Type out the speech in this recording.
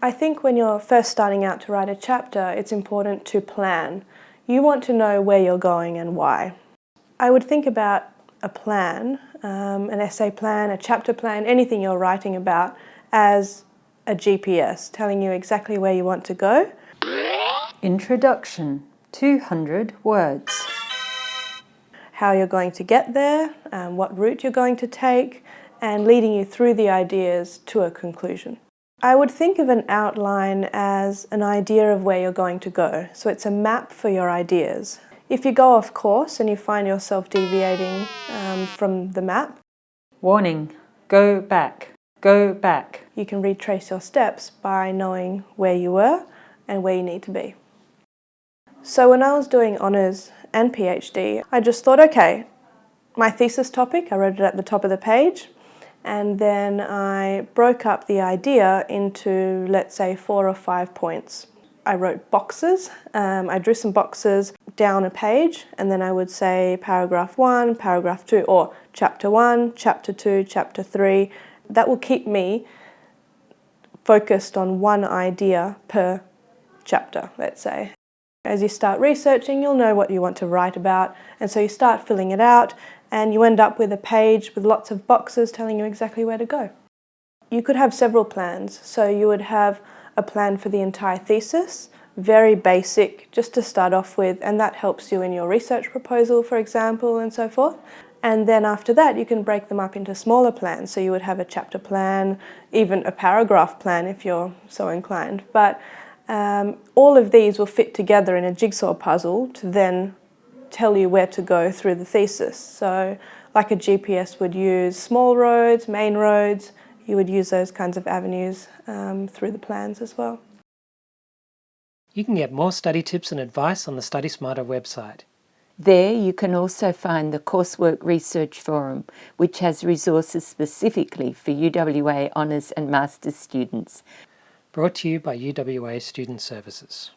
I think when you're first starting out to write a chapter, it's important to plan. You want to know where you're going and why. I would think about a plan, um, an essay plan, a chapter plan, anything you're writing about as a GPS, telling you exactly where you want to go. Introduction, 200 words. How you're going to get there, um, what route you're going to take, and leading you through the ideas to a conclusion. I would think of an outline as an idea of where you're going to go. So it's a map for your ideas. If you go off course and you find yourself deviating um, from the map, Warning, go back, go back. You can retrace your steps by knowing where you were and where you need to be. So when I was doing honours and PhD, I just thought, okay, my thesis topic, I wrote it at the top of the page, and then I broke up the idea into, let's say, four or five points. I wrote boxes. Um, I drew some boxes down a page and then I would say paragraph one, paragraph two, or chapter one, chapter two, chapter three. That will keep me focused on one idea per chapter, let's say. As you start researching, you'll know what you want to write about, and so you start filling it out, and you end up with a page with lots of boxes telling you exactly where to go. You could have several plans, so you would have a plan for the entire thesis, very basic, just to start off with, and that helps you in your research proposal, for example, and so forth. And then after that, you can break them up into smaller plans. So you would have a chapter plan, even a paragraph plan if you're so inclined. But um, all of these will fit together in a jigsaw puzzle to then tell you where to go through the thesis. So like a GPS would use small roads, main roads, you would use those kinds of avenues um, through the plans as well. You can get more study tips and advice on the Study Smarter website. There you can also find the Coursework Research Forum, which has resources specifically for UWA Honours and Masters students. Brought to you by UWA Student Services.